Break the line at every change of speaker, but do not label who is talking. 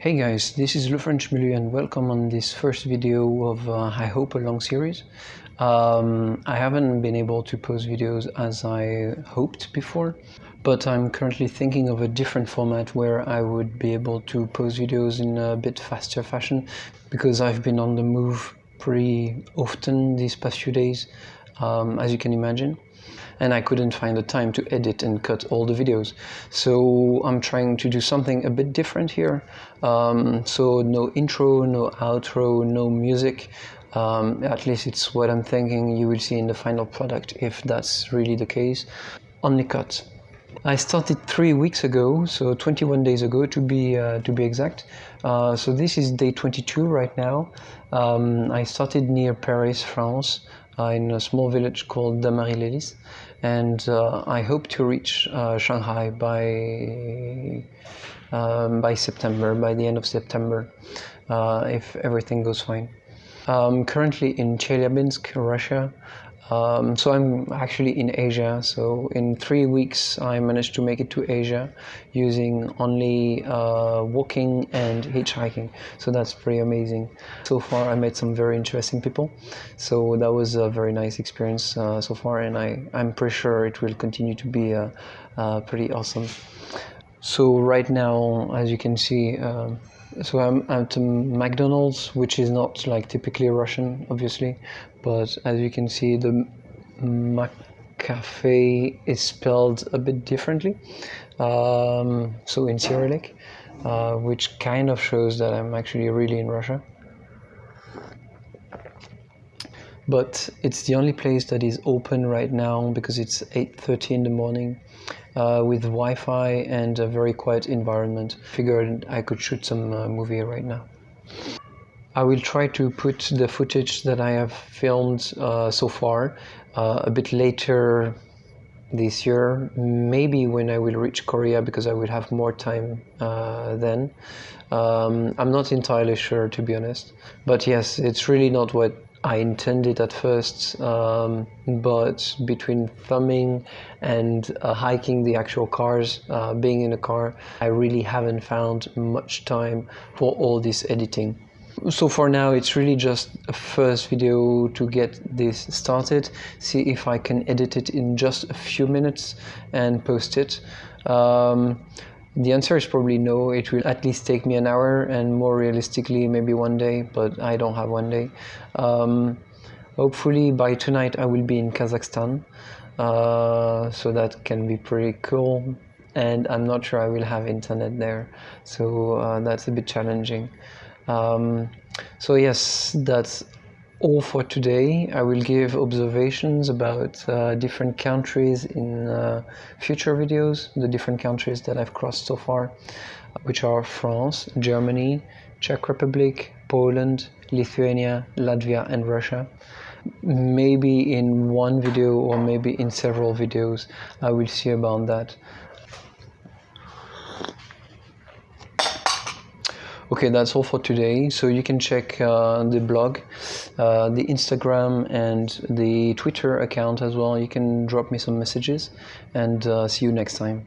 Hey guys, this is Le French Milieu and welcome on this first video of uh, I hope a long series. Um, I haven't been able to post videos as I hoped before, but I'm currently thinking of a different format where I would be able to post videos in a bit faster fashion because I've been on the move pretty often these past few days, um, as you can imagine and I couldn't find the time to edit and cut all the videos. So I'm trying to do something a bit different here. Um, so no intro, no outro, no music. Um, at least it's what I'm thinking you will see in the final product if that's really the case. Only cut. I started three weeks ago, so 21 days ago to be uh, to be exact. Uh, so this is day 22 right now. Um, I started near Paris, France, uh, in a small village called Dammarie-lès-Lys, and uh, I hope to reach uh, Shanghai by um, by September, by the end of September, if everything goes fine. I'm currently in Chelyabinsk, Russia. Um, so I'm actually in Asia. So in three weeks, I managed to make it to Asia using only uh, walking and hitchhiking. So that's pretty amazing. So far, I met some very interesting people. So that was a very nice experience uh, so far, and I I'm pretty sure it will continue to be uh, uh pretty awesome. So right now, as you can see. Um, so I'm at McDonald's, which is not like typically Russian, obviously, but as you can see, the McCafe is spelled a bit differently, um, so in Cyrillic, uh, which kind of shows that I'm actually really in Russia. But it's the only place that is open right now because it's 8.30 in the morning uh, with Wi-Fi and a very quiet environment. Figured I could shoot some uh, movie right now. I will try to put the footage that I have filmed uh, so far uh, a bit later this year, maybe when I will reach Korea because I will have more time uh, then. Um, I'm not entirely sure to be honest, but yes, it's really not what I intended at first, um, but between thumbing and uh, hiking the actual cars, uh, being in a car, I really haven't found much time for all this editing. So for now, it's really just a first video to get this started, see if I can edit it in just a few minutes and post it. Um, the answer is probably no. It will at least take me an hour, and more realistically, maybe one day. But I don't have one day. Um, hopefully, by tonight, I will be in Kazakhstan, uh, so that can be pretty cool. And I'm not sure I will have internet there, so uh, that's a bit challenging. Um, so yes, that's all for today. I will give observations about uh, different countries in uh, future videos, the different countries that I've crossed so far, which are France, Germany, Czech Republic, Poland, Lithuania, Latvia and Russia. Maybe in one video or maybe in several videos, I will see about that. Okay, that's all for today. So you can check uh, the blog, uh, the Instagram, and the Twitter account as well. You can drop me some messages, and uh, see you next time.